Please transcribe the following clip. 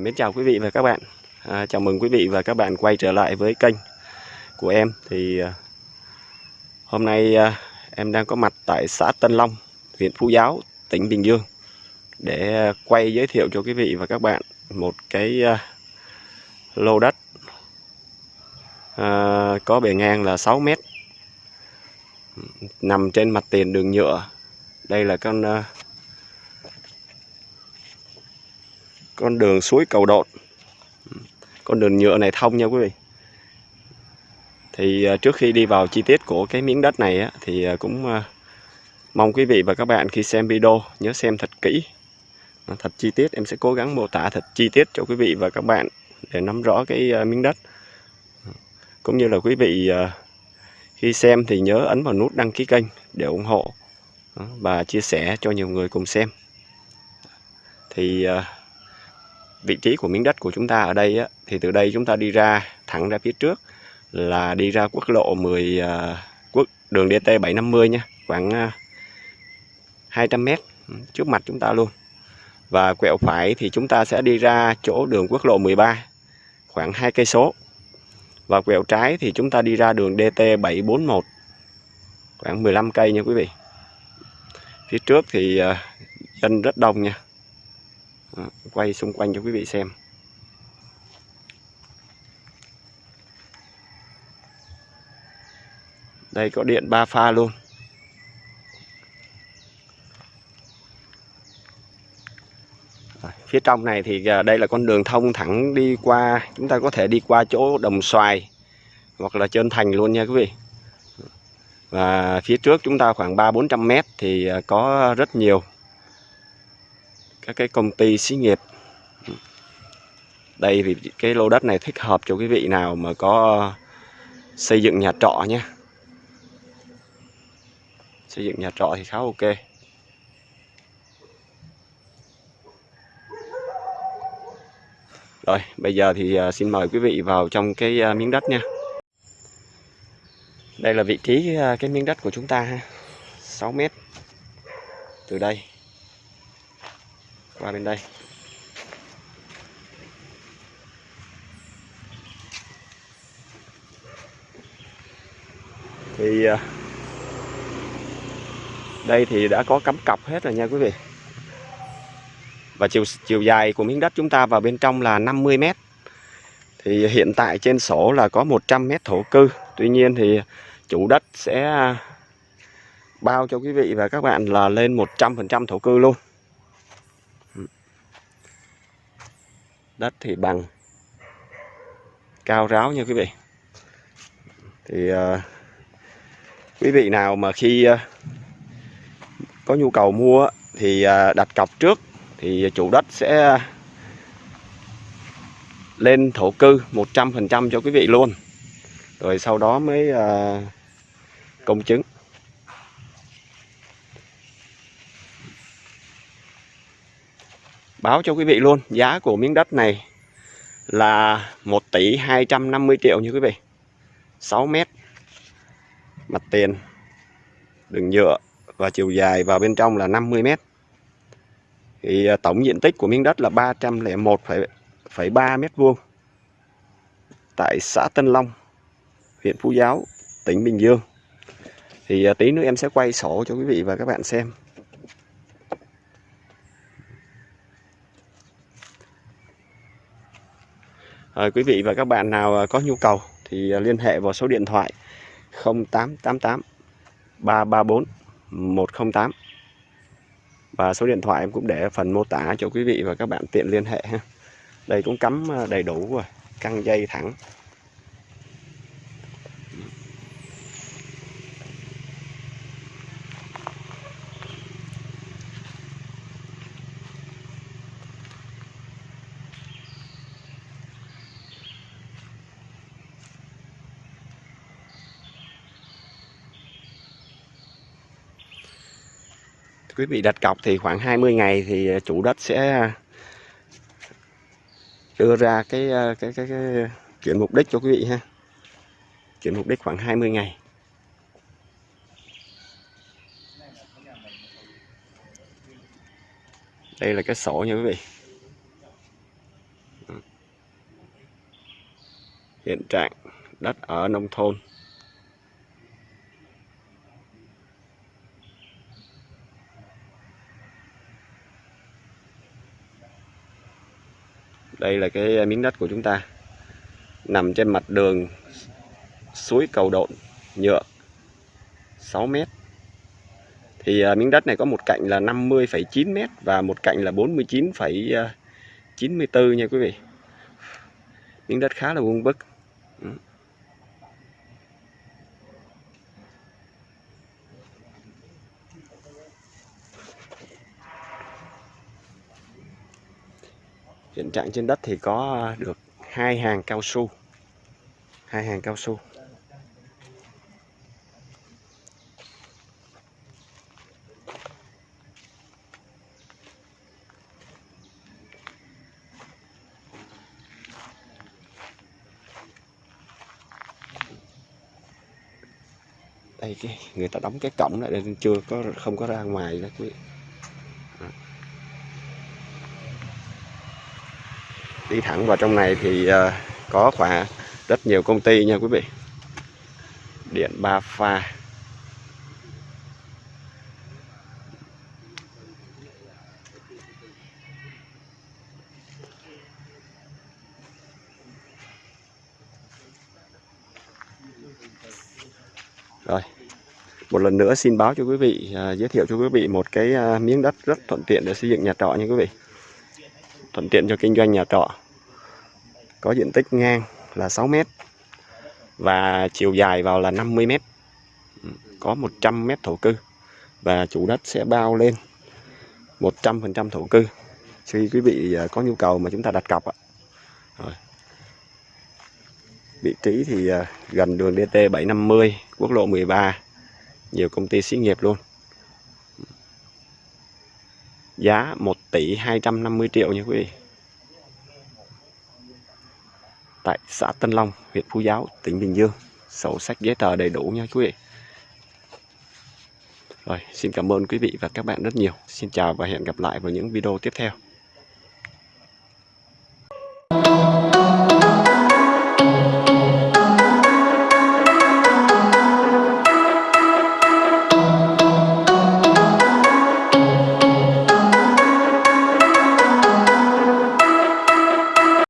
Ờ, mến chào quý vị và các bạn. À, Chào mừng quý vị và các bạn quay trở lại với kênh của em. Thì à, hôm nay à, em đang có mặt tại xã Tân Long, huyện Phú Giáo, tỉnh Bình Dương Để quay giới thiệu cho quý vị và các bạn một cái à, lô đất à, Có bề ngang là 6 mét Nằm trên mặt tiền đường nhựa. Đây là con... À, con đường suối cầu đột. Con đường nhựa này thông nha quý vị. Thì à, trước khi đi vào chi tiết của cái miếng đất này á, thì à, cũng à, mong quý vị và các bạn khi xem video nhớ xem thật kỹ. Thật chi tiết em sẽ cố gắng mô tả thật chi tiết cho quý vị và các bạn để nắm rõ cái miếng đất. Cũng như là quý vị khi xem thì nhớ ấn vào nút đăng ký kênh để ủng hộ và chia sẻ cho nhiều người cùng xem. Thì vị trí của miếng đất của chúng ta ở đây á, thì từ đây chúng ta đi ra thẳng ra phía trước là đi ra quốc lộ 10 uh, à, quốc đường DT 750 nha khoảng à, uh, 200 mét trước mặt chúng ta luôn. Và quẹo phải thì chúng ta sẽ đi ra chỗ đường quốc lộ 13 khoảng hai cây số. Và quẹo trái thì chúng ta đi ra đường DT 741 khoảng 15 cây nha quý vị. Phía trước thì uh, dân rất đông nha quay xung quanh cho quý vị xem. Đây, có điện ba pha luôn. Phía trong này thì à, đây là con đường thông thẳng đi qua, chúng ta có thể đi qua chỗ đồng xoài hoặc là trơn thành luôn nha quý vị. Và phía trước chúng ta khoảng ba bốn trăm mét thì à, có rất nhiều các cái công ty xí nghiệp. Đây thì cái lô đất này thích hợp cho quý vị nào mà có xây dựng nhà trọ nhé. Xây dựng nhà trọ thì khá ok. Rồi, bây giờ thì à, xin mời quý vị vào trong cái à, miếng đất nha. Đây là vị trí à, cái miếng đất của chúng ta ha. 6 mét. Từ đây qua bên đây. Thì à, đây thì đã có cắm cọc hết rồi nha quý vị. Và chiều chiều dài của miếng đất chúng ta vào bên trong là 50 mét. Thì hiện tại trên sổ là có 100 mét thổ cư. Tuy nhiên thì chủ đất sẽ à, bao cho quý vị và các bạn là lên 100% thổ cư luôn. Đất thì bằng. Cao ráo nha quý vị. Thì uh, quý vị nào mà khi uh, có nhu cầu mua thì uh, đặt cọc trước thì chủ đất sẽ lên thổ cư 100% cho quý vị luôn. Rồi sau đó mới uh, công chứng. Báo cho quý vị luôn giá của miếng đất này là 1 tỷ 250 triệu như quý vị. 6 mét mặt tiền đường nhựa và chiều dài vào bên trong là 50 mét. Thì à, tổng diện tích của miếng đất là 301,3 mét vuông tại xã Tân Long huyện Phú Giáo tỉnh Bình Dương. Thì à, tí nữa em sẽ quay sổ cho quý vị và các bạn xem. À, quý vị và các bạn nào ờ, có nhu cầu thì ờ, liên hệ vào số điện thoại 0888 334 108 và số điện thoại em cũng để phần mô tả cho quý vị và các bạn tiện liên hệ ha. Đây cũng cắm đầy đủ rồi, căng dây thẳng quý vị đặt cọc thì khoảng 20 ngày thì ờ, chủ đất sẽ ờ, đưa ra cái ờ, cái cái, cái chuyển mục đích cho quý vị ha. Chuyển mục đích khoảng 20 ngày. Đây là cái sổ nha quý vị. Hiện trạng đất ở nông thôn. Đây là cái ờ, miếng đất của chúng ta. Nằm trên mặt đường suối cầu độn nhựa 6 mét. Thì uh, miếng đất này có một cạnh là 50,9 mét và một cạnh là 49,94 ờ, nha quý vị. Miếng đất khá là vuông vức hiện trạng trên đất thì có ờ, được hai hàng cao su. Hai hàng cao su. Đây, cái, người ta đóng cái cổng lại nên chưa có, không có ra ngoài đó, quý vị. Đi thẳng vào trong này thì ờ, có khoảng rất nhiều công ty nha quý vị điện ba pha Rồi, một lần nữa xin báo cho quý vị, ờ, giới thiệu cho quý vị một cái ờ, miếng đất rất thuận tiện để xây dựng nhà trọ nha quý vị. Thuận tiện cho kinh doanh nhà trọ. Có diện tích ngang là 6 mét và chiều dài vào là 50 mét. Ừ, có 100 mét thổ cư và chủ đất sẽ bao lên 100% thổ cư. Khi quý vị à, có nhu cầu mà chúng ta đặt cọc ạ. Rồi vị trí thì à, gần đường DT 750 quốc lộ 13 nhiều công ty xí nghiệp luôn giá 1 tỷ 250 triệu nha quý vị. Tại xã Tân Long, huyện Phú Giáo, tỉnh Bình Dương, sổ sách giấy tờ đầy đủ nha quý vị. Rồi, xin cảm ơn quý vị và các bạn rất nhiều. Xin chào và hẹn gặp lại vào những video tiếp theo.